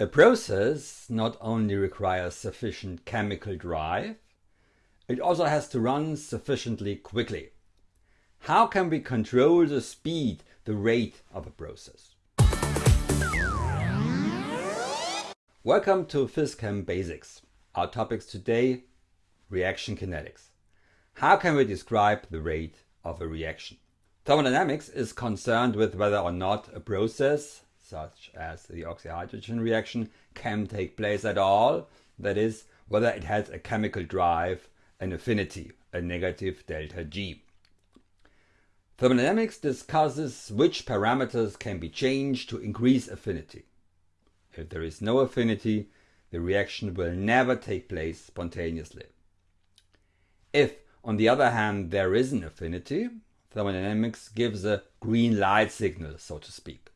A process not only requires sufficient chemical drive, it also has to run sufficiently quickly. How can we control the speed, the rate of a process? Welcome to PhysChem Basics. Our topics today, reaction kinetics. How can we describe the rate of a reaction? Thermodynamics is concerned with whether or not a process such as the oxyhydrogen reaction, can take place at all, that is, whether it has a chemical drive, an affinity, a negative delta G. Thermodynamics discusses which parameters can be changed to increase affinity. If there is no affinity, the reaction will never take place spontaneously. If, on the other hand, there is an affinity, thermodynamics gives a green light signal, so to speak.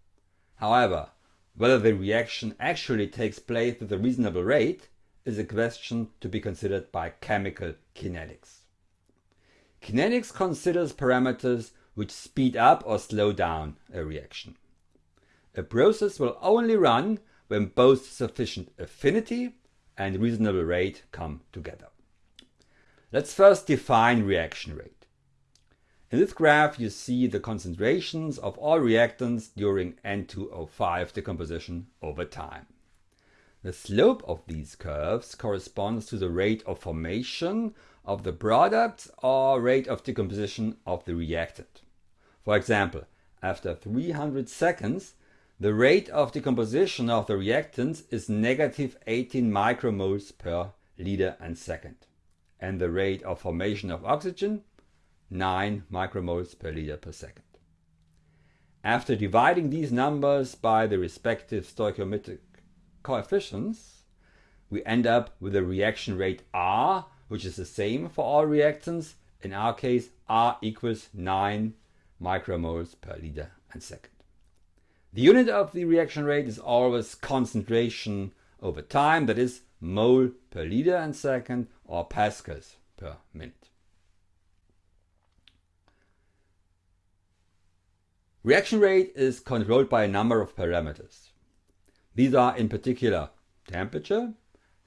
However, whether the reaction actually takes place with a reasonable rate is a question to be considered by chemical kinetics. Kinetics considers parameters which speed up or slow down a reaction. A process will only run when both sufficient affinity and reasonable rate come together. Let's first define reaction rate. In this graph you see the concentrations of all reactants during N2O5 decomposition over time. The slope of these curves corresponds to the rate of formation of the product or rate of decomposition of the reactant. For example, after 300 seconds, the rate of decomposition of the reactants is negative 18 micromoles per liter and second, and the rate of formation of oxygen 9 micromoles per liter per second. After dividing these numbers by the respective stoichiometric coefficients, we end up with a reaction rate R, which is the same for all reactants. In our case, R equals 9 micromoles per liter and second. The unit of the reaction rate is always concentration over time, that is mole per liter and second or pascals per minute. Reaction rate is controlled by a number of parameters. These are in particular temperature,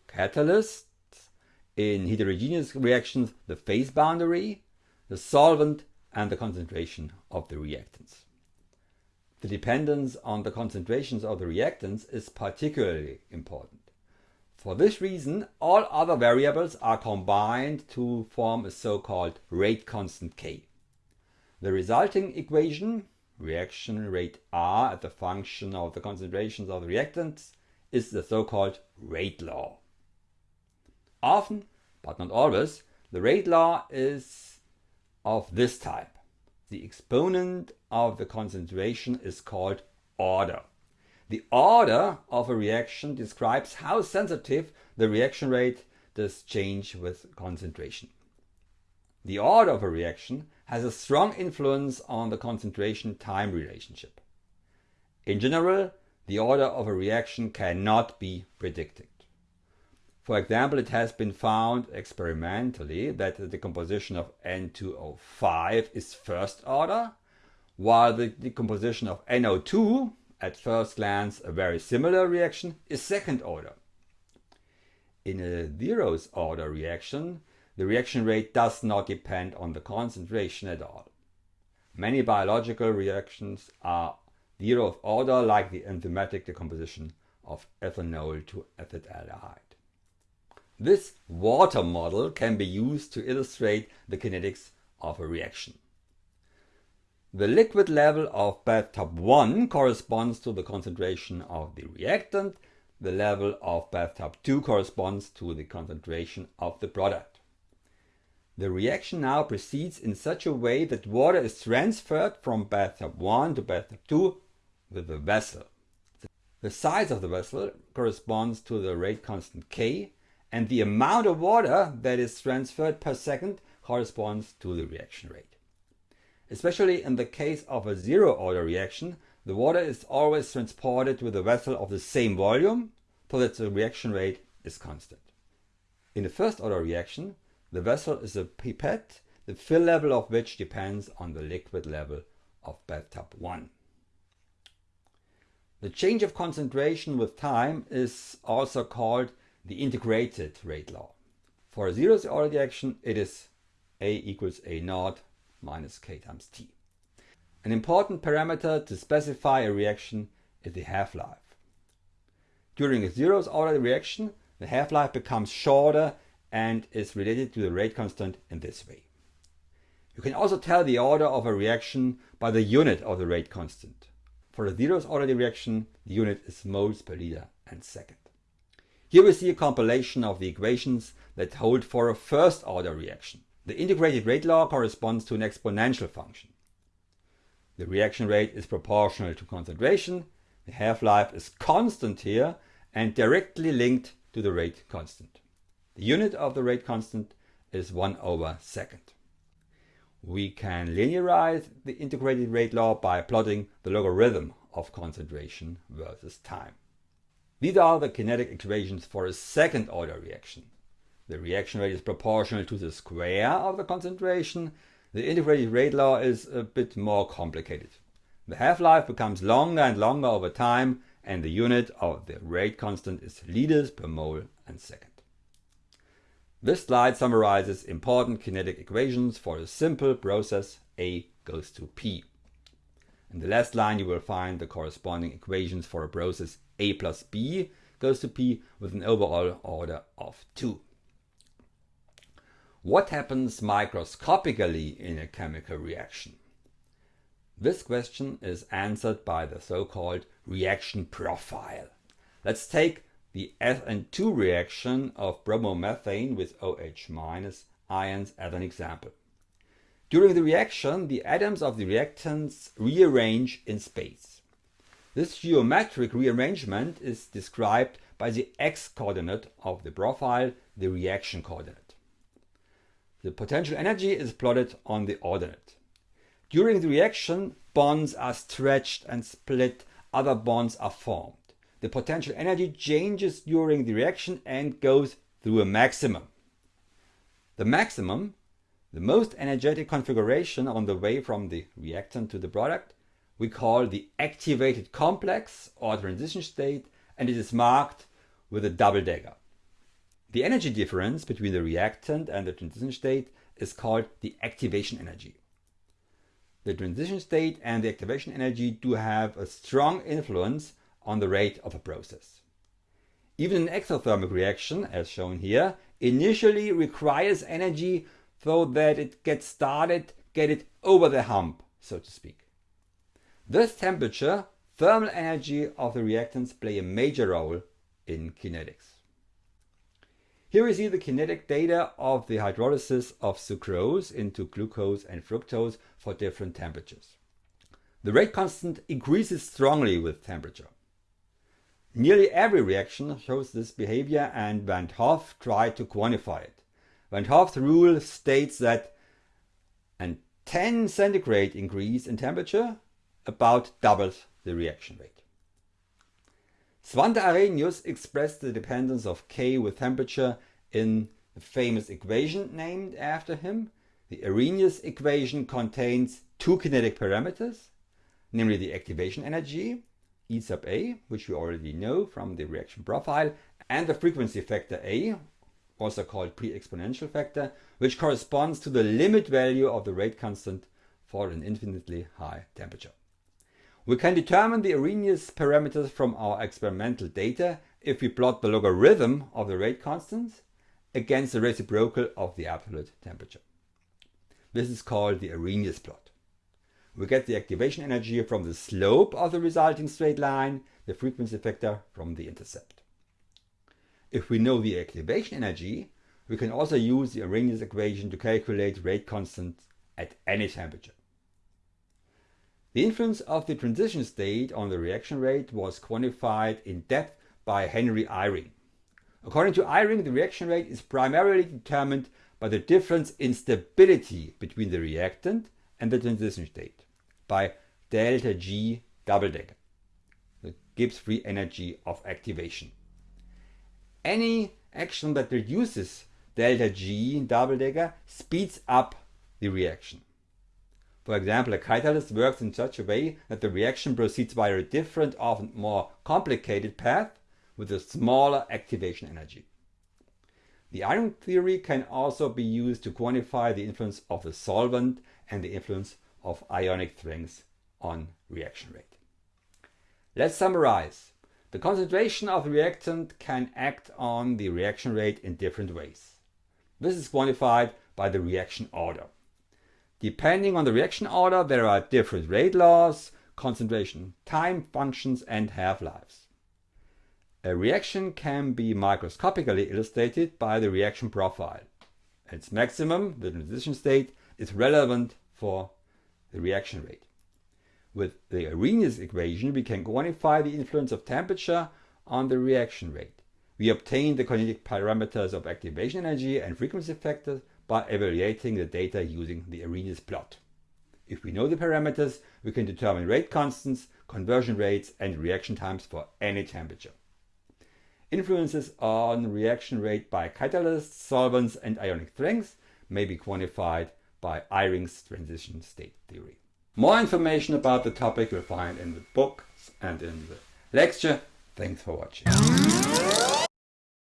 catalysts, in heterogeneous reactions the phase boundary, the solvent and the concentration of the reactants. The dependence on the concentrations of the reactants is particularly important. For this reason, all other variables are combined to form a so-called rate constant K. The resulting equation reaction rate R at the function of the concentrations of the reactants is the so-called rate law. Often, but not always, the rate law is of this type. The exponent of the concentration is called order. The order of a reaction describes how sensitive the reaction rate does change with concentration. The order of a reaction has a strong influence on the concentration-time relationship. In general, the order of a reaction cannot be predicted. For example, it has been found experimentally that the decomposition of N2O5 is first order, while the decomposition of NO2, at first glance a very similar reaction, is second order. In a zeros order reaction, the reaction rate does not depend on the concentration at all. Many biological reactions are zeroth order like the enzymatic decomposition of ethanol to acetaldehyde. This water model can be used to illustrate the kinetics of a reaction. The liquid level of bathtub 1 corresponds to the concentration of the reactant. The level of bathtub 2 corresponds to the concentration of the product. The reaction now proceeds in such a way that water is transferred from bathtub 1 to bathtub 2 with the vessel. The size of the vessel corresponds to the rate constant K and the amount of water that is transferred per second corresponds to the reaction rate. Especially in the case of a zero order reaction, the water is always transported with a vessel of the same volume so that the reaction rate is constant. In the first order reaction, the vessel is a pipette, the fill level of which depends on the liquid level of bathtub 1. The change of concentration with time is also called the integrated rate law. For a zeroth order reaction, it is A equals A naught minus K times T. An important parameter to specify a reaction is the half-life. During a zero order reaction, the half-life becomes shorter and is related to the rate constant in this way. You can also tell the order of a reaction by the unit of the rate constant. For a zeroth order reaction, the unit is moles per liter and second. Here we see a compilation of the equations that hold for a first order reaction. The integrated rate law corresponds to an exponential function. The reaction rate is proportional to concentration, the half-life is constant here and directly linked to the rate constant. The unit of the rate constant is 1 over second. We can linearize the integrated rate law by plotting the logarithm of concentration versus time. These are the kinetic equations for a second order reaction. The reaction rate is proportional to the square of the concentration. The integrated rate law is a bit more complicated. The half-life becomes longer and longer over time and the unit of the rate constant is liters per mole and second. This slide summarizes important kinetic equations for a simple process A goes to P. In the last line you will find the corresponding equations for a process A plus B goes to P with an overall order of 2. What happens microscopically in a chemical reaction? This question is answered by the so-called reaction profile. Let's take the SN2 reaction of bromomethane with OH- ions as an example. During the reaction, the atoms of the reactants rearrange in space. This geometric rearrangement is described by the x-coordinate of the profile, the reaction coordinate. The potential energy is plotted on the ordinate. During the reaction, bonds are stretched and split, other bonds are formed the potential energy changes during the reaction and goes through a maximum. The maximum, the most energetic configuration on the way from the reactant to the product, we call the activated complex or transition state and it is marked with a double dagger. The energy difference between the reactant and the transition state is called the activation energy. The transition state and the activation energy do have a strong influence on the rate of a process. Even an exothermic reaction, as shown here, initially requires energy so that it gets started, get it over the hump, so to speak. Thus temperature, thermal energy of the reactants play a major role in kinetics. Here we see the kinetic data of the hydrolysis of sucrose into glucose and fructose for different temperatures. The rate constant increases strongly with temperature. Nearly every reaction shows this behavior and Van 't Hoff tried to quantify it. Van 't Hoff's rule states that a 10 centigrade increase in temperature about doubles the reaction rate. Svante Arrhenius expressed the dependence of K with temperature in the famous equation named after him. The Arrhenius equation contains two kinetic parameters, namely the activation energy E sub A, which we already know from the reaction profile, and the frequency factor A, also called pre-exponential factor, which corresponds to the limit value of the rate constant for an infinitely high temperature. We can determine the Arrhenius parameters from our experimental data if we plot the logarithm of the rate constants against the reciprocal of the absolute temperature. This is called the Arrhenius plot. We get the activation energy from the slope of the resulting straight line, the frequency factor from the intercept. If we know the activation energy, we can also use the Arrhenius equation to calculate rate constant at any temperature. The influence of the transition state on the reaction rate was quantified in depth by Henry Eyring. According to Eyring, the reaction rate is primarily determined by the difference in stability between the reactant and the transition state by delta G double dagger, the Gibbs free energy of activation. Any action that reduces delta G double dagger speeds up the reaction. For example, a catalyst works in such a way that the reaction proceeds via a different, often more complicated path with a smaller activation energy. The Eyring theory can also be used to quantify the influence of the solvent and the influence of ionic strength on reaction rate. Let's summarize. The concentration of the reactant can act on the reaction rate in different ways. This is quantified by the reaction order. Depending on the reaction order, there are different rate laws, concentration time functions, and half-lives. A reaction can be microscopically illustrated by the reaction profile. Its maximum, the transition state, is relevant for the reaction rate. With the Arrhenius equation, we can quantify the influence of temperature on the reaction rate. We obtain the kinetic parameters of activation energy and frequency factors by evaluating the data using the Arrhenius plot. If we know the parameters, we can determine rate constants, conversion rates and reaction times for any temperature. Influences on reaction rate by catalysts, solvents and ionic strengths may be quantified by Eyring's transition state theory. More information about the topic you'll find in the book and in the lecture. Thanks for watching.